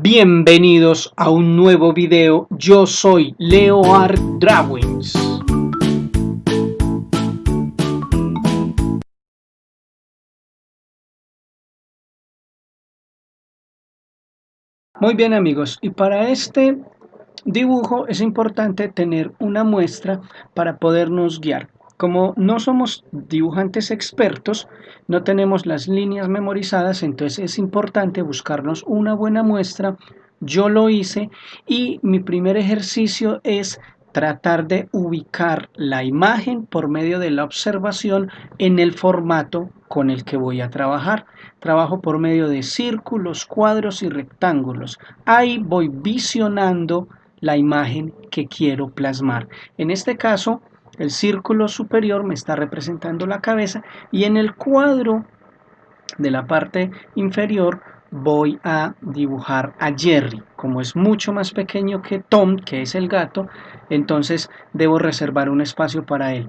Bienvenidos a un nuevo video, yo soy Leo Art Drawings. Muy bien amigos, y para este dibujo es importante tener una muestra para podernos guiar. Como no somos dibujantes expertos, no tenemos las líneas memorizadas, entonces es importante buscarnos una buena muestra. Yo lo hice y mi primer ejercicio es tratar de ubicar la imagen por medio de la observación en el formato con el que voy a trabajar. Trabajo por medio de círculos, cuadros y rectángulos. Ahí voy visionando la imagen que quiero plasmar. En este caso, el círculo superior me está representando la cabeza y en el cuadro de la parte inferior voy a dibujar a Jerry. Como es mucho más pequeño que Tom, que es el gato, entonces debo reservar un espacio para él.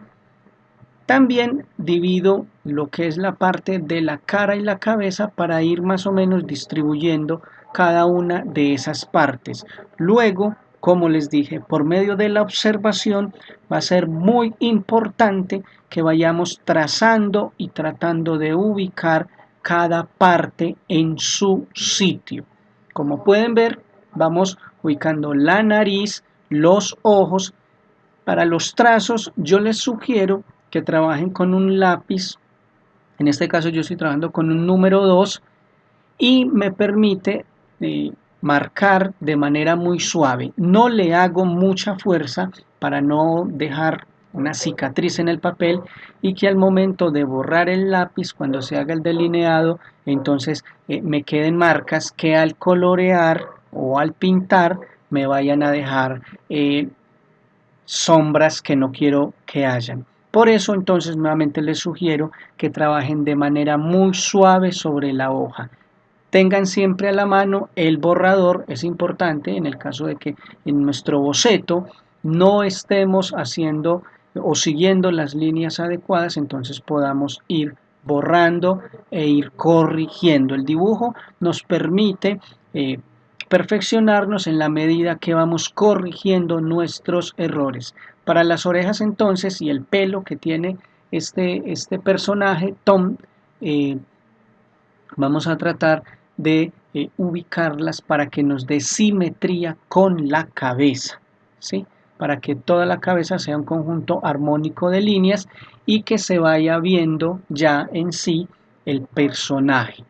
También divido lo que es la parte de la cara y la cabeza para ir más o menos distribuyendo cada una de esas partes. Luego como les dije, por medio de la observación va a ser muy importante que vayamos trazando y tratando de ubicar cada parte en su sitio. Como pueden ver, vamos ubicando la nariz, los ojos. Para los trazos yo les sugiero que trabajen con un lápiz. En este caso yo estoy trabajando con un número 2 y me permite eh, marcar de manera muy suave. No le hago mucha fuerza para no dejar una cicatriz en el papel y que al momento de borrar el lápiz cuando se haga el delineado entonces eh, me queden marcas que al colorear o al pintar me vayan a dejar eh, sombras que no quiero que hayan. Por eso entonces nuevamente les sugiero que trabajen de manera muy suave sobre la hoja. Tengan siempre a la mano el borrador, es importante en el caso de que en nuestro boceto no estemos haciendo o siguiendo las líneas adecuadas, entonces podamos ir borrando e ir corrigiendo. El dibujo nos permite eh, perfeccionarnos en la medida que vamos corrigiendo nuestros errores. Para las orejas entonces y el pelo que tiene este, este personaje, Tom, eh, vamos a tratar de eh, ubicarlas para que nos dé simetría con la cabeza, ¿sí? para que toda la cabeza sea un conjunto armónico de líneas y que se vaya viendo ya en sí el personaje.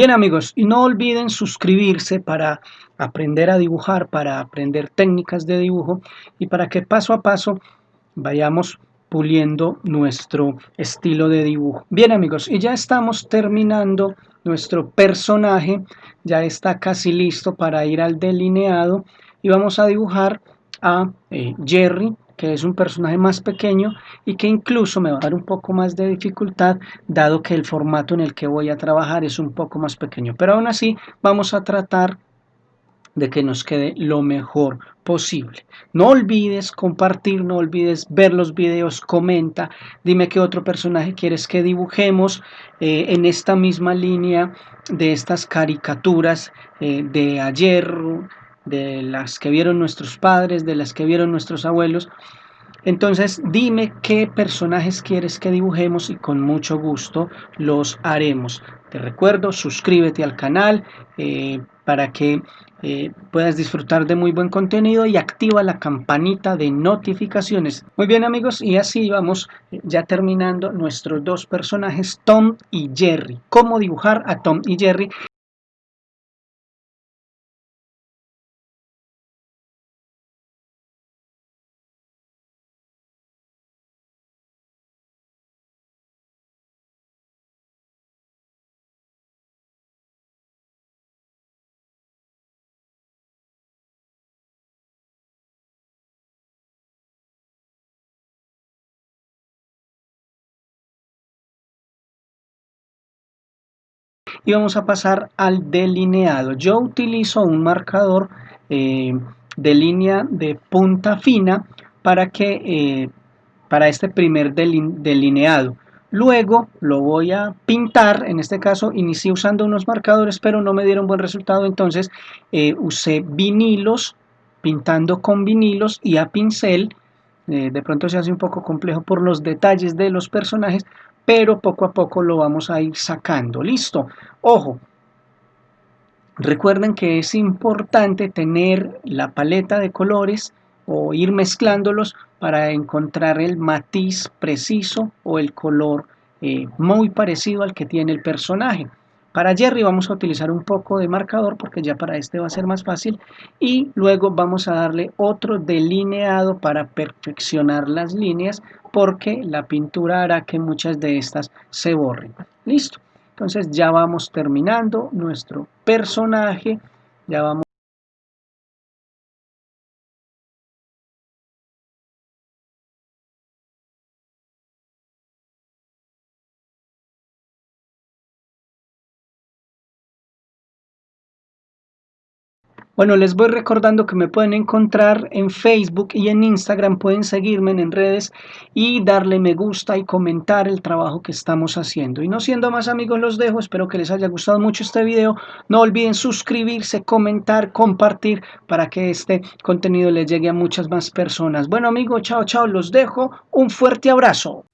Bien amigos, y no olviden suscribirse para aprender a dibujar, para aprender técnicas de dibujo y para que paso a paso vayamos puliendo nuestro estilo de dibujo. Bien amigos, y ya estamos terminando nuestro personaje, ya está casi listo para ir al delineado y vamos a dibujar a eh, Jerry que es un personaje más pequeño y que incluso me va a dar un poco más de dificultad dado que el formato en el que voy a trabajar es un poco más pequeño. Pero aún así vamos a tratar de que nos quede lo mejor posible. No olvides compartir, no olvides ver los videos, comenta, dime qué otro personaje quieres que dibujemos eh, en esta misma línea de estas caricaturas eh, de ayer, de las que vieron nuestros padres, de las que vieron nuestros abuelos. Entonces dime qué personajes quieres que dibujemos y con mucho gusto los haremos. Te recuerdo, suscríbete al canal eh, para que eh, puedas disfrutar de muy buen contenido y activa la campanita de notificaciones. Muy bien amigos, y así vamos eh, ya terminando nuestros dos personajes, Tom y Jerry. Cómo dibujar a Tom y Jerry y vamos a pasar al delineado. Yo utilizo un marcador eh, de línea de punta fina para que eh, para este primer delineado. Luego lo voy a pintar, en este caso inicié usando unos marcadores pero no me dieron buen resultado, entonces eh, usé vinilos, pintando con vinilos y a pincel, de pronto se hace un poco complejo por los detalles de los personajes, pero poco a poco lo vamos a ir sacando. Listo. Ojo. Recuerden que es importante tener la paleta de colores o ir mezclándolos para encontrar el matiz preciso o el color eh, muy parecido al que tiene el personaje. Para Jerry vamos a utilizar un poco de marcador porque ya para este va a ser más fácil y luego vamos a darle otro delineado para perfeccionar las líneas porque la pintura hará que muchas de estas se borren. Listo. Entonces ya vamos terminando nuestro personaje, ya vamos Bueno, les voy recordando que me pueden encontrar en Facebook y en Instagram, pueden seguirme en redes y darle me gusta y comentar el trabajo que estamos haciendo. Y no siendo más amigos los dejo, espero que les haya gustado mucho este video. No olviden suscribirse, comentar, compartir para que este contenido les llegue a muchas más personas. Bueno amigos, chao chao, los dejo. Un fuerte abrazo.